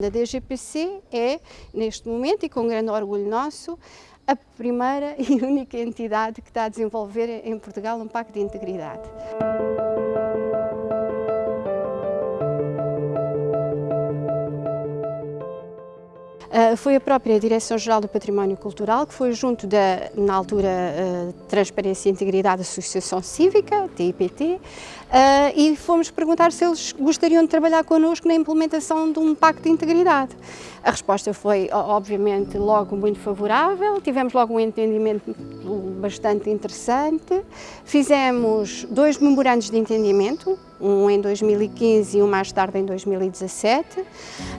A DGPC é, neste momento, e com grande orgulho nosso, a primeira e única entidade que está a desenvolver em Portugal um pacto de integridade. Uh, foi a própria Direção-Geral do Património Cultural, que foi junto da, na altura, uh, Transparência e Integridade Associação Cívica, TIPT, uh, e fomos perguntar se eles gostariam de trabalhar connosco na implementação de um pacto de integridade. A resposta foi, obviamente, logo muito favorável, tivemos logo um entendimento bastante interessante, fizemos dois memorandos de entendimento, um em 2015 e um mais tarde em 2017.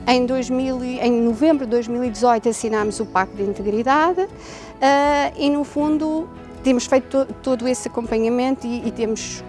Em, 2000, em novembro de 2018 assinámos o Pacto de Integridade uh, e, no fundo, temos feito to, todo esse acompanhamento e, e, temos,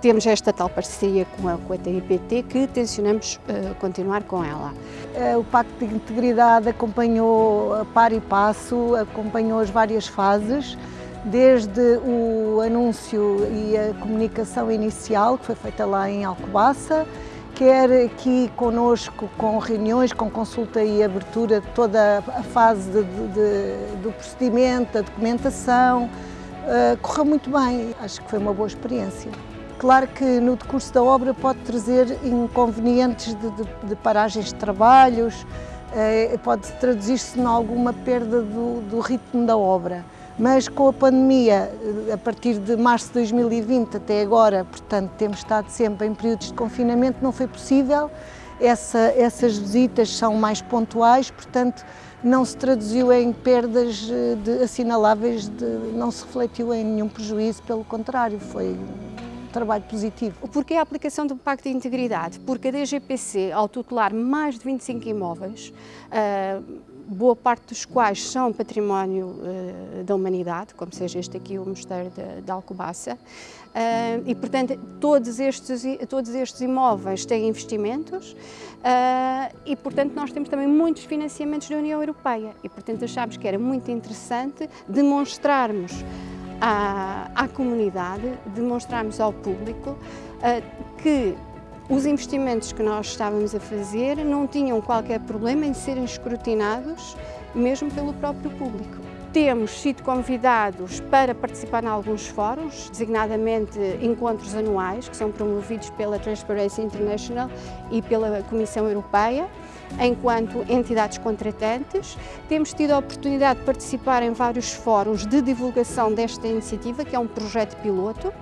temos esta tal parceria com a, com a TIPT que tencionamos uh, continuar com ela. Uh, o Pacto de Integridade acompanhou a par e passo, acompanhou as várias fases, desde o anúncio e a comunicação inicial, que foi feita lá em Alcobaça, quer aqui conosco com reuniões, com consulta e abertura de toda a fase de, de, do procedimento, da documentação, uh, correu muito bem, acho que foi uma boa experiência. Claro que no decurso da obra pode trazer inconvenientes de, de paragens de trabalhos, uh, pode traduzir-se em alguma perda do, do ritmo da obra mas com a pandemia, a partir de março de 2020 até agora, portanto, temos estado sempre em períodos de confinamento, não foi possível. Essa, essas visitas são mais pontuais, portanto, não se traduziu em perdas eh, de, assinaláveis, de, não se refletiu em nenhum prejuízo, pelo contrário, foi trabalho positivo. Porquê a aplicação do Pacto de Integridade? Porque a DGPC, ao tutelar mais de 25 imóveis, uh, boa parte dos quais são património uh, da humanidade, como seja este aqui, o Mosteiro de, de Alcobaça, uh, e portanto todos estes, todos estes imóveis têm investimentos e portanto nós temos também muitos financiamentos da União Europeia e portanto achámos que era muito interessante demonstrarmos à, à comunidade, demonstrarmos ao público que os investimentos que nós estávamos a fazer não tinham qualquer problema em serem escrutinados, mesmo pelo próprio público. Temos sido convidados para participar em alguns fóruns, designadamente encontros anuais, que são promovidos pela Transparency International e pela Comissão Europeia, enquanto entidades contratantes. Temos tido a oportunidade de participar em vários fóruns de divulgação desta iniciativa, que é um projeto piloto,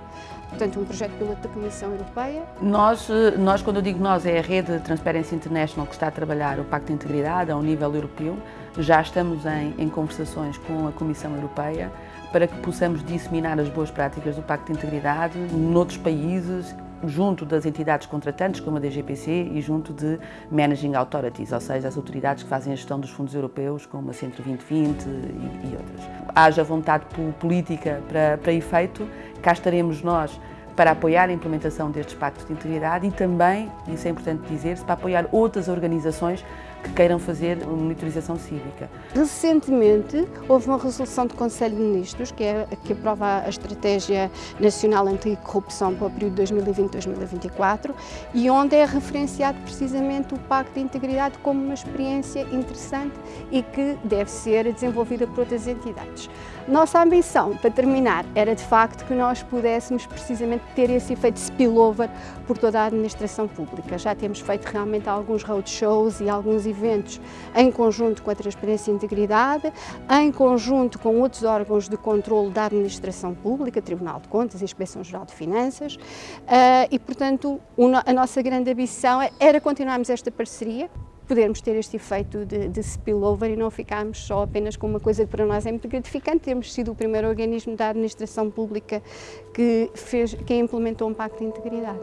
portanto um projeto piloto da Comissão Europeia. Nós, eh, nós, quando eu digo nós, é a rede Transparency International que está a trabalhar o Pacto de Integridade ao nível europeu. Já estamos em, em conversações com a Comissão Europeia para que possamos disseminar as boas práticas do Pacto de Integridade noutros países junto das entidades contratantes, como a DGPC, e junto de Managing Authorities, ou seja, as autoridades que fazem a gestão dos fundos europeus, como a Centro 2020 e, e outras. Haja vontade política para, para efeito, cá estaremos nós para apoiar a implementação destes pactos de integridade e também, isso é importante dizer-se, para apoiar outras organizações que queiram fazer monitorização cívica. Recentemente houve uma resolução do Conselho de Ministros que, é, que aprova a Estratégia Nacional Anticorrupção para o período 2020-2024 e onde é referenciado precisamente o Pacto de Integridade como uma experiência interessante e que deve ser desenvolvida por outras entidades. Nossa ambição, para terminar, era de facto que nós pudéssemos precisamente ter esse efeito spillover por toda a administração pública. Já temos feito realmente alguns roadshows e alguns eventos em conjunto com a Transparência e Integridade, em conjunto com outros órgãos de controle da administração pública, Tribunal de Contas e Inspeção-Geral de Finanças, eh, e portanto a nossa grande ambição era continuarmos esta parceria, podermos ter este efeito de, de spillover e não ficarmos só apenas com uma coisa que para nós é muito gratificante, termos sido o primeiro organismo da administração pública que, fez, que implementou um pacto de integridade.